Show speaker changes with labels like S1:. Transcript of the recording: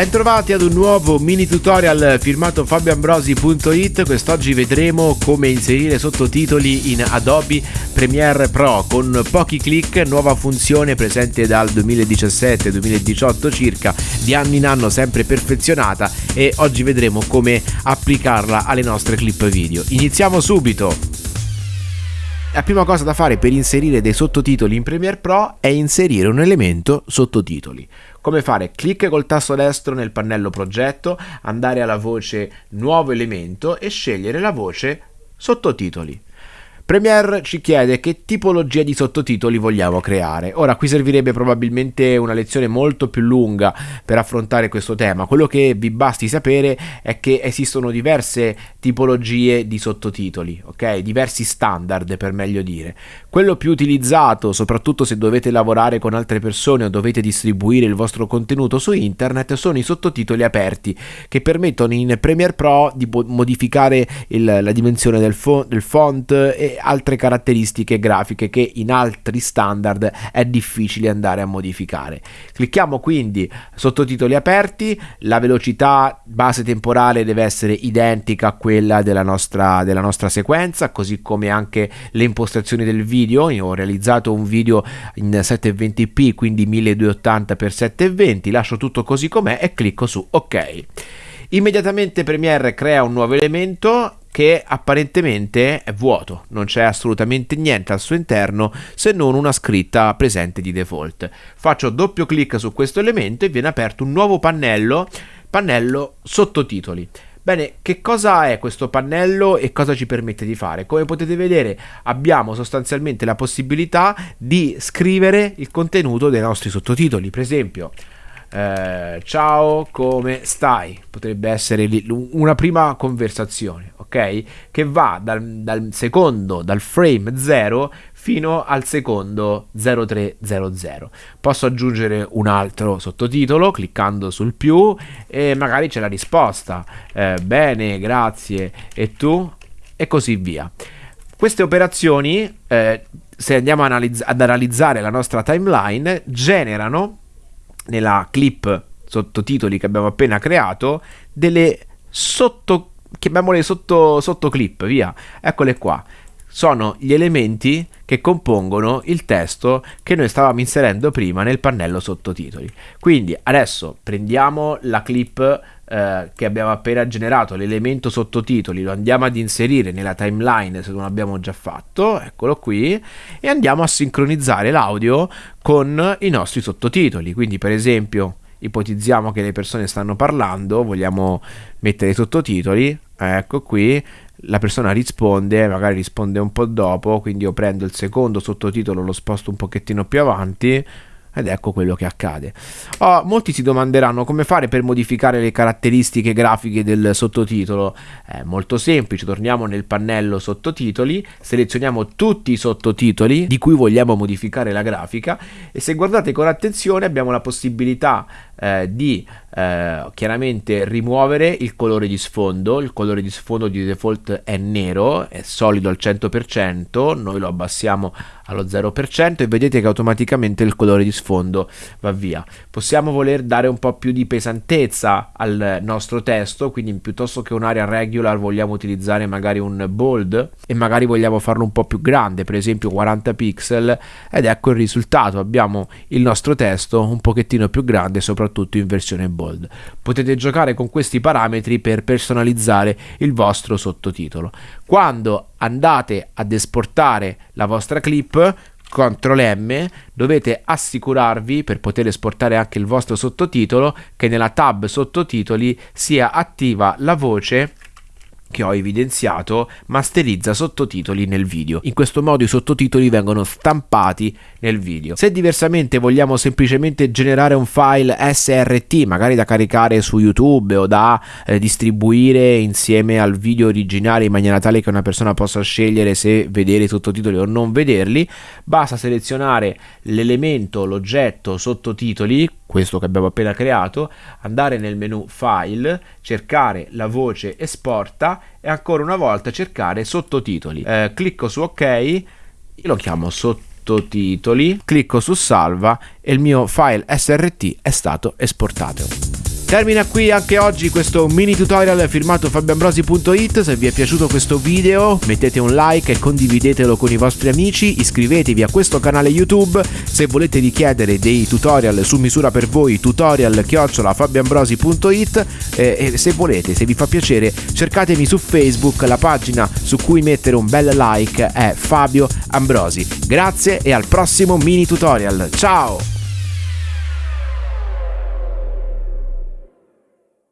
S1: Bentrovati ad un nuovo mini tutorial firmato fabioambrosi.it Quest'oggi vedremo come inserire sottotitoli in Adobe Premiere Pro con pochi clic, nuova funzione presente dal 2017-2018 circa, di anno in anno sempre perfezionata e oggi vedremo come applicarla alle nostre clip video. Iniziamo subito! La prima cosa da fare per inserire dei sottotitoli in Premiere Pro è inserire un elemento sottotitoli. Come fare? Clic col tasto destro nel pannello progetto, andare alla voce nuovo elemento e scegliere la voce sottotitoli. Premiere ci chiede che tipologia di sottotitoli vogliamo creare. Ora qui servirebbe probabilmente una lezione molto più lunga per affrontare questo tema. Quello che vi basti sapere è che esistono diverse tipologie di sottotitoli, ok? Diversi standard per meglio dire. Quello più utilizzato, soprattutto se dovete lavorare con altre persone o dovete distribuire il vostro contenuto su internet, sono i sottotitoli aperti che permettono in Premiere Pro di modificare il, la dimensione del, fo del font e altre caratteristiche grafiche che in altri standard è difficile andare a modificare. Clicchiamo quindi sottotitoli aperti, la velocità base temporale deve essere identica a quella della nostra, della nostra sequenza, così come anche le impostazioni del video. Io ho realizzato un video in 720p, quindi 1280x720, lascio tutto così com'è e clicco su ok. Immediatamente Premiere crea un nuovo elemento che apparentemente è vuoto, non c'è assolutamente niente al suo interno se non una scritta presente di default. Faccio doppio clic su questo elemento e viene aperto un nuovo pannello, pannello sottotitoli. Bene, che cosa è questo pannello e cosa ci permette di fare? Come potete vedere abbiamo sostanzialmente la possibilità di scrivere il contenuto dei nostri sottotitoli, per esempio eh, ciao, come stai? Potrebbe essere una prima conversazione, ok? Che va dal, dal secondo, dal frame 0 fino al secondo 0300. Posso aggiungere un altro sottotitolo cliccando sul più e magari c'è la risposta. Eh, bene, grazie. E tu? E così via. Queste operazioni, eh, se andiamo analizz ad analizzare la nostra timeline, generano nella clip sottotitoli che abbiamo appena creato delle sotto chiamiamole sotto, sotto via. Eccole qua sono gli elementi che compongono il testo che noi stavamo inserendo prima nel pannello sottotitoli. Quindi adesso prendiamo la clip eh, che abbiamo appena generato, l'elemento sottotitoli, lo andiamo ad inserire nella timeline se non l'abbiamo già fatto, eccolo qui, e andiamo a sincronizzare l'audio con i nostri sottotitoli. Quindi per esempio ipotizziamo che le persone stanno parlando, vogliamo mettere i sottotitoli, ecco qui, la persona risponde, magari risponde un po' dopo, quindi io prendo il secondo sottotitolo, lo sposto un pochettino più avanti, ed ecco quello che accade. Oh, molti si domanderanno come fare per modificare le caratteristiche grafiche del sottotitolo. È molto semplice, torniamo nel pannello sottotitoli, selezioniamo tutti i sottotitoli di cui vogliamo modificare la grafica e se guardate con attenzione abbiamo la possibilità eh, di eh, chiaramente rimuovere il colore di sfondo. Il colore di sfondo di default è nero, è solido al 100%, noi lo abbassiamo allo 0% e vedete che automaticamente il colore di sfondo va via. Possiamo voler dare un po' più di pesantezza al nostro testo, quindi piuttosto che un'area regular vogliamo utilizzare magari un bold e magari vogliamo farlo un po' più grande, per esempio 40 pixel ed ecco il risultato, abbiamo il nostro testo un pochettino più grande soprattutto in versione bold. Potete giocare con questi parametri per personalizzare il vostro sottotitolo. Quando andate ad esportare la vostra clip, CTRL M, dovete assicurarvi per poter esportare anche il vostro sottotitolo che nella tab sottotitoli sia attiva la voce che ho evidenziato masterizza sottotitoli nel video. In questo modo i sottotitoli vengono stampati nel video. Se diversamente vogliamo semplicemente generare un file SRT, magari da caricare su YouTube o da eh, distribuire insieme al video originale in maniera tale che una persona possa scegliere se vedere i sottotitoli o non vederli, basta selezionare l'elemento, l'oggetto sottotitoli, questo che abbiamo appena creato, andare nel menu File, cercare la voce Esporta e ancora una volta cercare sottotitoli. Eh, clicco su OK, io lo chiamo sottotitoli, clicco su Salva e il mio file SRT è stato esportato. Termina qui anche oggi questo mini tutorial firmato fabioambrosi.it. Se vi è piaciuto questo video mettete un like e condividetelo con i vostri amici, iscrivetevi a questo canale YouTube. Se volete richiedere dei tutorial su misura per voi, tutorial chiocciola fabioambrosi.it eh, e se volete, se vi fa piacere, cercatemi su Facebook, la pagina su cui mettere un bel like è Fabio Ambrosi. Grazie e al prossimo mini tutorial. Ciao!